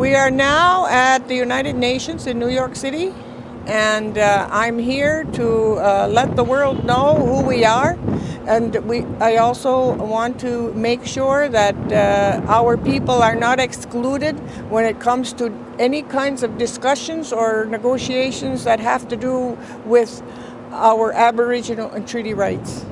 We are now at the United Nations in New York City, and uh, I'm here to uh, let the world know who we are. And we, I also want to make sure that uh, our people are not excluded when it comes to any kinds of discussions or negotiations that have to do with our Aboriginal and treaty rights.